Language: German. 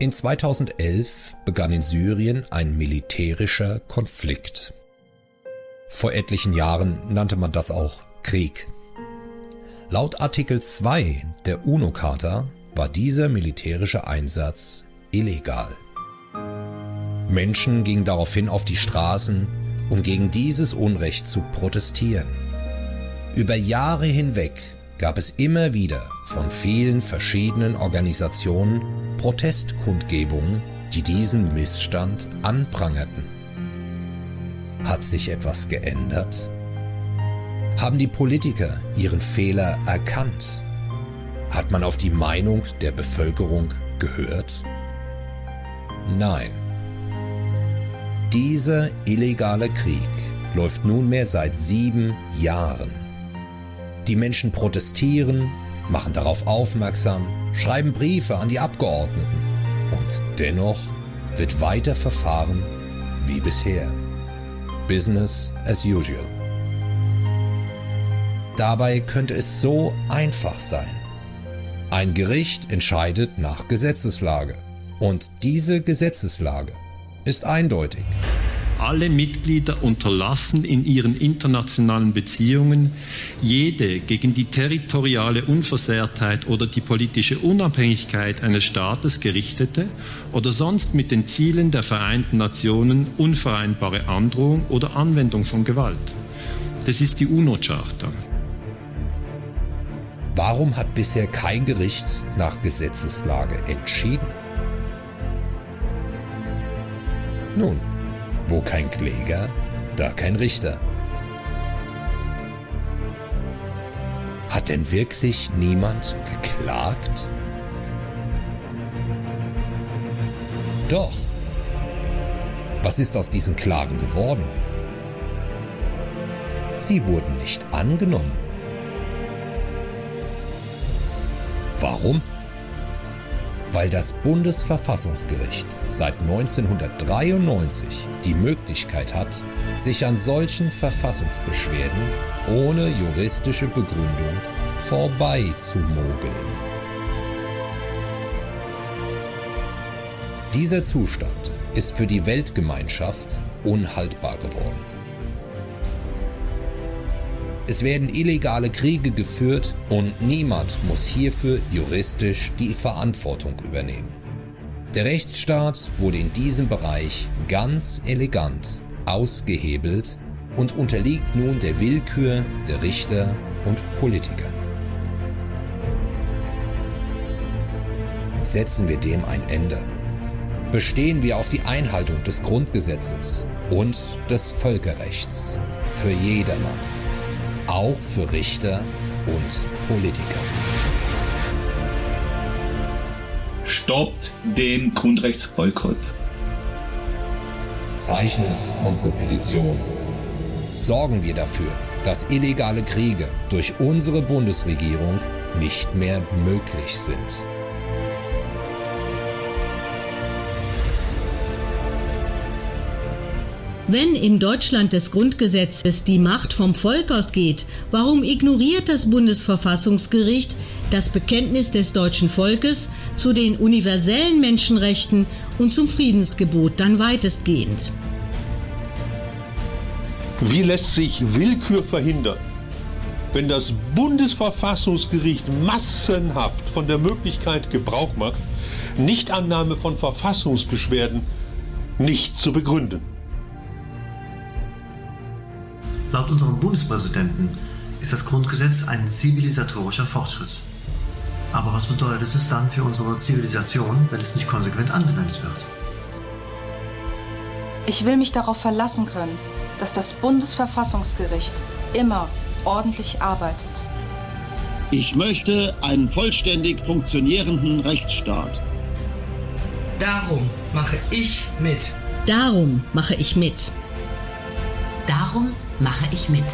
In 2011 begann in Syrien ein militärischer Konflikt. Vor etlichen Jahren nannte man das auch Krieg. Laut Artikel 2 der UNO-Charta war dieser militärische Einsatz illegal. Menschen gingen daraufhin auf die Straßen, um gegen dieses Unrecht zu protestieren. Über Jahre hinweg gab es immer wieder von vielen verschiedenen Organisationen Protestkundgebungen, die diesen Missstand anprangerten. Hat sich etwas geändert? Haben die Politiker ihren Fehler erkannt? Hat man auf die Meinung der Bevölkerung gehört? Nein. Dieser illegale Krieg läuft nunmehr seit sieben Jahren. Die Menschen protestieren, machen darauf aufmerksam, schreiben Briefe an die Abgeordneten und dennoch wird weiter verfahren wie bisher. Business as usual. Dabei könnte es so einfach sein. Ein Gericht entscheidet nach Gesetzeslage und diese Gesetzeslage ist eindeutig. Alle Mitglieder unterlassen in ihren internationalen Beziehungen jede gegen die territoriale Unversehrtheit oder die politische Unabhängigkeit eines Staates gerichtete oder sonst mit den Zielen der Vereinten Nationen unvereinbare Androhung oder Anwendung von Gewalt. Das ist die UNO-Charta. Warum hat bisher kein Gericht nach Gesetzeslage entschieden? Nun, wo kein Kläger, da kein Richter. Hat denn wirklich niemand geklagt? Doch. Was ist aus diesen Klagen geworden? Sie wurden nicht angenommen. Warum? Weil das Bundesverfassungsgericht seit 1993 die Möglichkeit hat, sich an solchen Verfassungsbeschwerden ohne juristische Begründung vorbeizumogeln. Dieser Zustand ist für die Weltgemeinschaft unhaltbar geworden. Es werden illegale Kriege geführt und niemand muss hierfür juristisch die Verantwortung übernehmen. Der Rechtsstaat wurde in diesem Bereich ganz elegant ausgehebelt und unterliegt nun der Willkür der Richter und Politiker. Setzen wir dem ein Ende. Bestehen wir auf die Einhaltung des Grundgesetzes und des Völkerrechts für jedermann auch für Richter und Politiker. Stoppt den Grundrechtsboykott. Zeichnet unsere Petition. Sorgen wir dafür, dass illegale Kriege durch unsere Bundesregierung nicht mehr möglich sind. Wenn im Deutschland des Grundgesetzes die Macht vom Volk ausgeht, warum ignoriert das Bundesverfassungsgericht das Bekenntnis des deutschen Volkes zu den universellen Menschenrechten und zum Friedensgebot dann weitestgehend? Wie lässt sich Willkür verhindern? Wenn das Bundesverfassungsgericht massenhaft von der Möglichkeit Gebrauch macht, Nichtannahme von Verfassungsbeschwerden nicht zu begründen. Laut unserem Bundespräsidenten ist das Grundgesetz ein zivilisatorischer Fortschritt. Aber was bedeutet es dann für unsere Zivilisation, wenn es nicht konsequent angewendet wird? Ich will mich darauf verlassen können, dass das Bundesverfassungsgericht immer ordentlich arbeitet. Ich möchte einen vollständig funktionierenden Rechtsstaat. Darum mache ich mit. Darum mache ich mit. Darum mache ich mit.